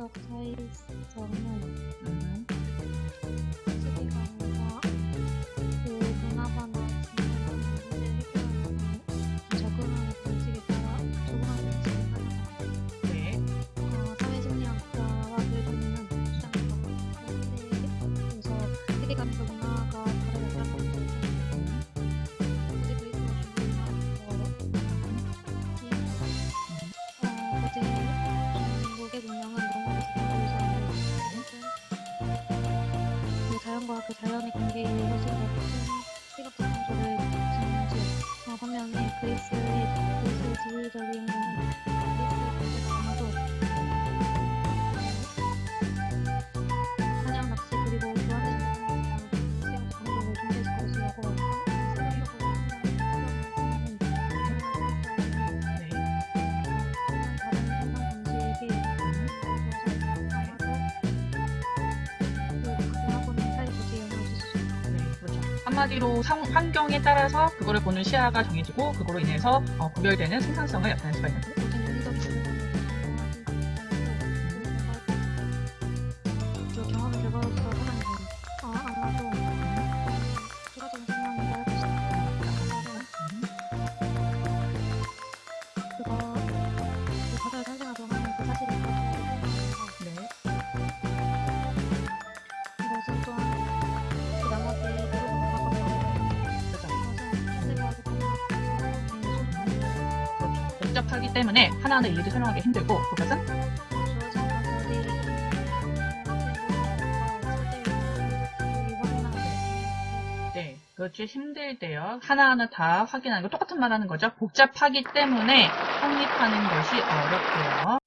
아, 그 수석 사이성은 음. 사람과 그 자연의 관계에 대해서 생각하는 생각도 상조를 한마디로 상- 환경에 따라서 그거를 보는 시야가 정해지고 그거로 인해서 어, 구별되는 생산성을 나타낼 수가 있는 거예요. 그 복잡하기 때문에 하나하나 일일이 설명하기 힘들고 그것은 네, 그렇지 힘들대요. 하나하나 다 확인하는 거 똑같은 말 하는 거죠. 복잡하기 때문에 확립하는 것이 어렵대요.